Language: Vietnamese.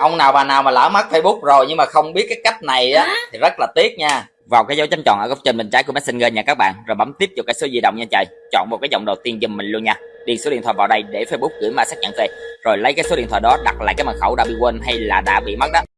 ông nào bà nào mà lỡ mất facebook rồi nhưng mà không biết cái cách này á thì rất là tiếc nha. Vào cái dấu chấm tròn ở góc trên bên trái của messenger nha các bạn. Rồi bấm tiếp vào cái số di động nha trời. Chọn một cái dòng đầu tiên giùm mình luôn nha. Điền số điện thoại vào đây để facebook gửi mã xác nhận về. Rồi lấy cái số điện thoại đó đặt lại cái mật khẩu đã bị quên hay là đã bị mất đó.